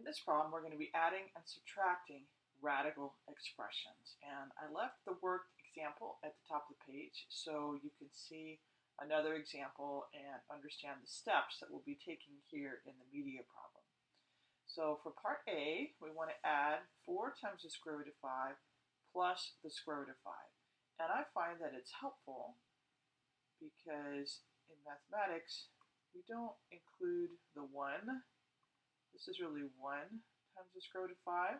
In this problem, we're going to be adding and subtracting radical expressions. And I left the worked example at the top of the page so you can see another example and understand the steps that we'll be taking here in the media problem. So for part A, we want to add 4 times the square root of 5 plus the square root of 5. And I find that it's helpful because in mathematics, we don't include the 1 this is really 1 times the square root of 5.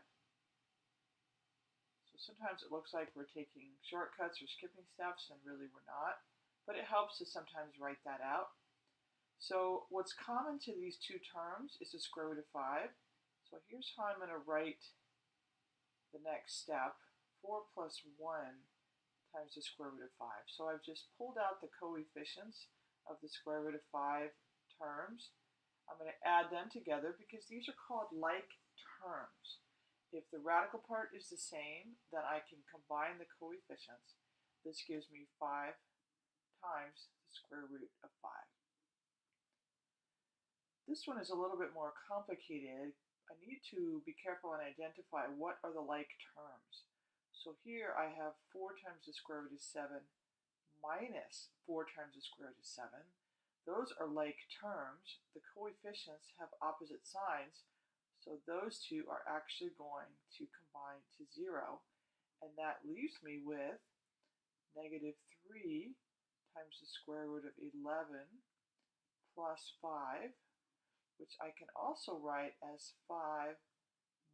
So sometimes it looks like we're taking shortcuts or skipping steps, and really we're not. But it helps to sometimes write that out. So what's common to these two terms is the square root of 5. So here's how I'm going to write the next step. 4 plus 1 times the square root of 5. So I've just pulled out the coefficients of the square root of 5 terms I'm going to add them together because these are called like terms. If the radical part is the same, then I can combine the coefficients. This gives me 5 times the square root of 5. This one is a little bit more complicated. I need to be careful and identify what are the like terms. So here I have 4 times the square root of 7 minus 4 times the square root of 7. Those are like terms. The coefficients have opposite signs, so those two are actually going to combine to 0. And that leaves me with negative 3 times the square root of 11 plus 5, which I can also write as 5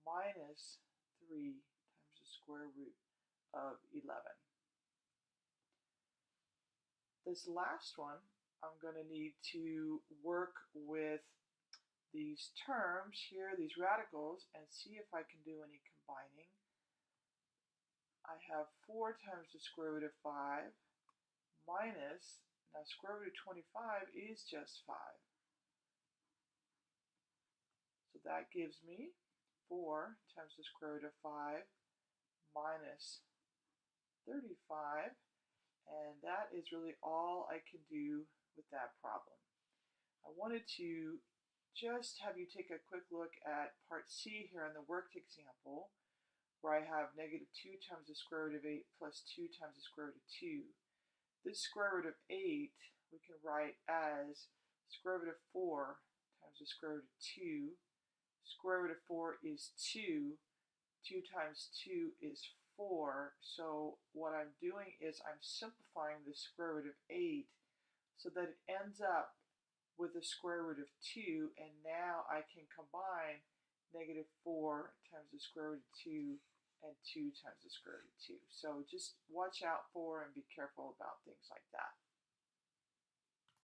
minus 3 times the square root of 11. This last one I'm going to need to work with these terms here, these radicals, and see if I can do any combining. I have 4 times the square root of 5 minus, now square root of 25 is just 5. So that gives me 4 times the square root of 5 minus 35. And that is really all I can do with that problem. I wanted to just have you take a quick look at part C here in the worked example, where I have negative 2 times the square root of 8 plus 2 times the square root of 2. This square root of 8 we can write as square root of 4 times the square root of 2. Square root of 4 is 2. 2 times 2 is 4. So what I'm doing is I'm simplifying the square root of 8 so that it ends up with the square root of 2, and now I can combine negative 4 times the square root of 2 and 2 times the square root of 2. So just watch out for and be careful about things like that.